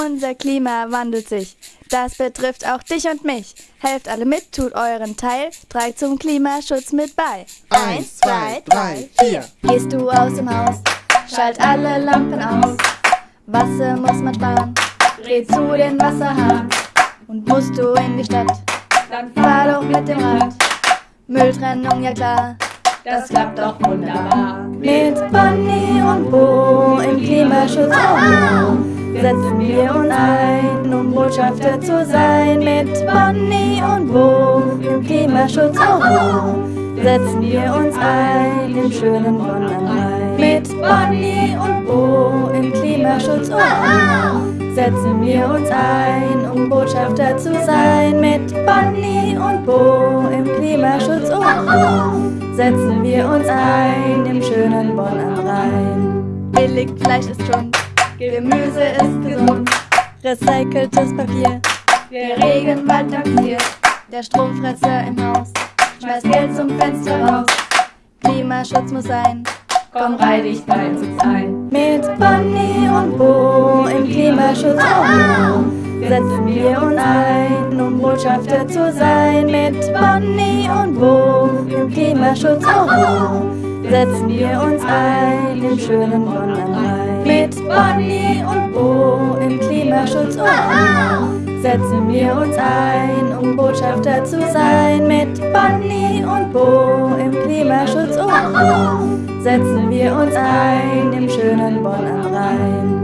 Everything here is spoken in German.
Unser Klima wandelt sich. Das betrifft auch dich und mich. Helft alle mit, tut euren Teil, tragt zum Klimaschutz mit bei. Eins, zwei, drei, vier. Gehst du aus dem Haus, schalt alle Lampen aus. Wasser muss man sparen, dreh zu den Wasserhahn. Und musst du in die Stadt, dann fahr doch mit dem Rad. Mülltrennung, ja klar, Das klappt doch wunderbar. mit Bonnie und Bo im Klimaschutz. Oh, setzen wir uns ein, um Botschafter zu sein. Mit Bonnie und Bo im Klimaschutz. Oh, setzen wir uns ein im schönen Bonn am Rhein. Mit Bonnie und Bo im Klimaschutz. Oh, setzen wir uns ein, um Botschafter zu sein. Mit Bonnie und Bo im Klimaschutz. Oh, setzen wir uns ein im schönen Bonn am Rhein. Billig Fleisch ist Schund, Gemüse ist gesund, recyceltes Papier, der Regenwald taxiert, der Stromfresser im Haus, schmeißt Geld zum Fenster raus. Klimaschutz muss sein, Komm, reih dich bei uns ein. mit Bonnie und Bo im Klimaschutz. Oh, setzen wir uns ein, um Botschafter zu sein. Mit Bonnie und Bo im Klimaschutz. Oh, setzen wir uns ein im schönen Bonn am Rhein. Mit Bonnie und Bo im Klimaschutz. Oh, setzen wir uns ein, um Botschafter zu sein. Mit Bonnie und Bo im Klimaschutz. Oh, setzen wir uns ein im schönen Bonn am Rhein.